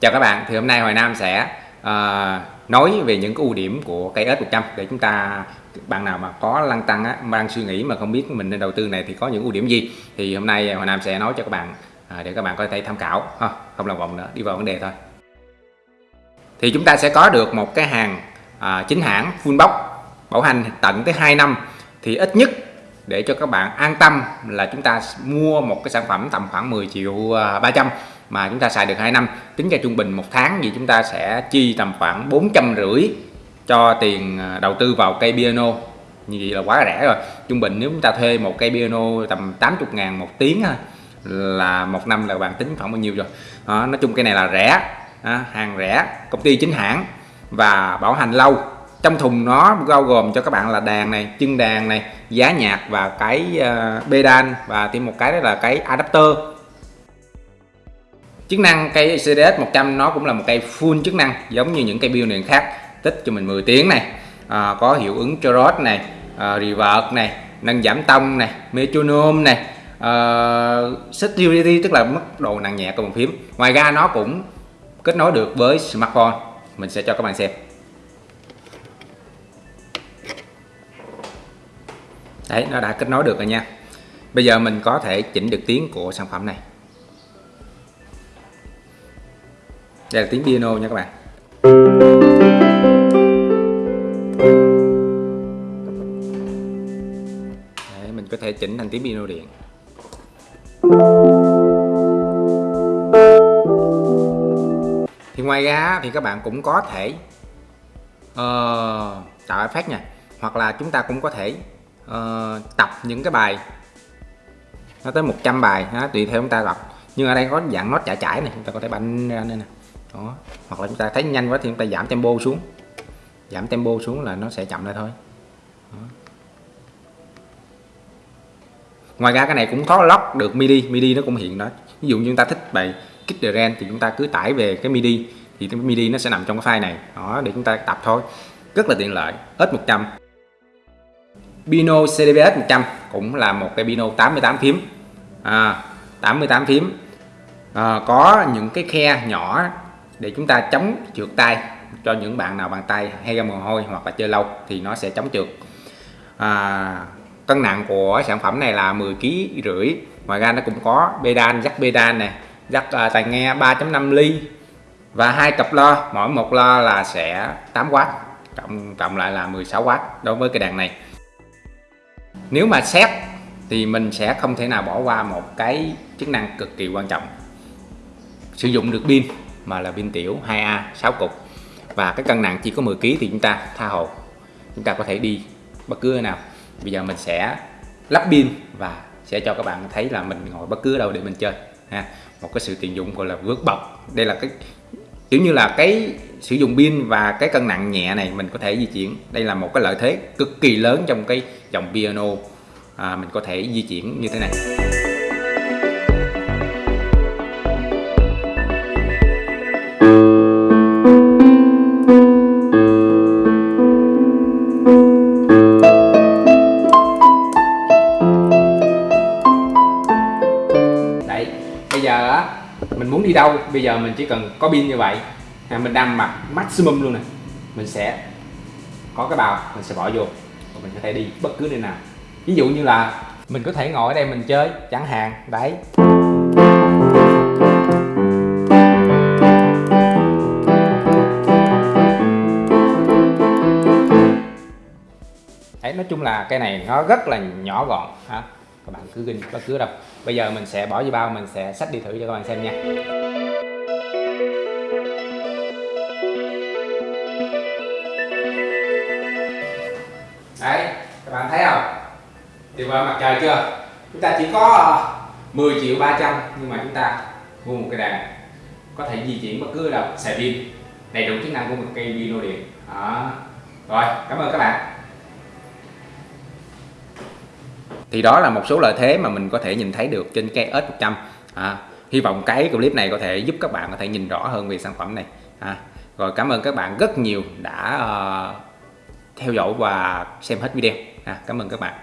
Chào các bạn, thì hôm nay Hoài Nam sẽ uh, nói về những cái ưu điểm của cây S100 để chúng ta bạn nào mà có lăng tăng á, đang suy nghĩ mà không biết mình nên đầu tư này thì có những ưu điểm gì? Thì hôm nay Hoài Nam sẽ nói cho các bạn uh, để các bạn có thể tham khảo. Ha, không lòng vòng nữa, đi vào vấn đề thôi. Thì chúng ta sẽ có được một cái hàng uh, chính hãng full box bảo hành tận tới 2 năm. Thì ít nhất để cho các bạn an tâm là chúng ta mua một cái sản phẩm tầm khoảng 10 triệu à, 300 mà chúng ta xài được 2 năm. Tính ra trung bình một tháng thì chúng ta sẽ chi tầm khoảng 450 cho tiền à, đầu tư vào cây piano. Như vậy là quá rẻ rồi. Trung bình nếu chúng ta thuê một cây piano tầm 80 ngàn một tiếng là một năm là bạn tính khoảng bao nhiêu rồi? Đó, nói chung cây này là rẻ hàng rẻ công ty chính hãng và bảo hành lâu. Trong thùng nó bao gồm cho các bạn là đàn này chân đàn này giá nhạc và cái uh, pedal và thêm một cái đó là cái adapter chức năng cây CDS 100 nó cũng là một cây full chức năng giống như những cây build nền khác tích cho mình 10 tiếng này. À, có hiệu ứng Chorus này à, revert này nâng giảm tông này metronome này. Uh, security tức là mức độ nặng nhẹ của bàn phím. Ngoài ra nó cũng kết nối được với smartphone. Mình sẽ cho các bạn xem. Đấy nó đã kết nối được rồi nha. Bây giờ mình có thể chỉnh được tiếng của sản phẩm này. Đây là tiếng piano nha các bạn. Đấy, mình có thể chỉnh thành tiếng piano điện. Thì ngoài ra thì các bạn cũng có thể uh, tạo effect nha. Hoặc là chúng ta cũng có thể uh, tập những cái bài nó tới 100 bài đó, tùy theo chúng ta tập. Nhưng ở đây có dạng nốt chải chải này chúng ta có thể banh ra đây nè đó. Hoặc là chúng ta thấy nhanh quá thì chúng ta giảm tempo xuống. Giảm tempo xuống là nó sẽ chậm lại thôi. Đó. ngoài ra cái này cũng có lock được midi. Midi nó cũng hiện đó. Ví dụ như chúng ta thích bài kích the range thì chúng ta cứ tải về cái midi. Thì cái midi nó sẽ nằm trong cái file này. Đó để chúng ta tập thôi. Rất là tiện lợi. Hết 100 Bino CDBS 100 cũng là một cái Bino 88 phím. À, 88 phím. À, có những cái khe nhỏ để chúng ta chống trượt tay cho những bạn nào bàn tay hay ra mồ hôi hoặc là chơi lâu thì nó sẽ chống trượt. À, cân nặng của sản phẩm này là 10 kg rưỡi ngoài ra nó cũng có pedal dắt pedal này dắt uh, tai nghe 3.5 ly và hai cặp lo mỗi một lo là sẽ 8W cộng cộng lại là 16W đối với cái đàn này. Nếu mà xét thì mình sẽ không thể nào bỏ qua một cái chức năng cực kỳ quan trọng sử dụng được pin mà là pin tiểu 2A 6 cục. Và cái cân nặng chỉ có 10 kg thì chúng ta tha hồ. Chúng ta có thể đi bất cứ nơi nào. Bây giờ mình sẽ lắp pin và sẽ cho các bạn thấy là mình ngồi bất cứ đâu để mình chơi ha. Một cái sự tiện dụng gọi là vượt bậc. Đây là cái kiểu như là cái sử dụng pin và cái cân nặng nhẹ này mình có thể di chuyển. Đây là một cái lợi thế cực kỳ lớn trong cái dòng piano à, mình có thể di chuyển như thế này. Bây giờ á mình muốn đi đâu bây giờ mình chỉ cần có pin như vậy. À, mình đâm mặt maximum luôn nè. Mình sẽ có cái bào mình sẽ bỏ vô. Và mình có thể đi bất cứ nơi nào. Ví dụ như là mình có thể ngồi ở đây mình chơi chẳng hạn đấy. Đấy nói chung là cái này nó rất là nhỏ gọn ha các bạn cứ ghi bất cứ đâu bây giờ mình sẽ bỏ vô bao, mình sẽ xách đi thử cho các bạn xem nha. Đấy, các bạn thấy không? Tuyệt vời mặt trời chưa? Chúng ta chỉ có ờ, 10 triệu 300 nhưng mà chúng ta mua một cái đàn có thể di chuyển bất cứ đâu. Xài pin, đầy đủ chức năng của một cây pin điện. Đó. rồi, cảm ơn các bạn. Thì đó là một số lợi thế mà mình có thể nhìn thấy được trên cái S100 à, hy vọng cái clip này có thể giúp các bạn có thể nhìn rõ hơn về sản phẩm này. À, rồi cảm ơn các bạn rất nhiều đã uh, theo dõi và xem hết video. À, cảm ơn các bạn.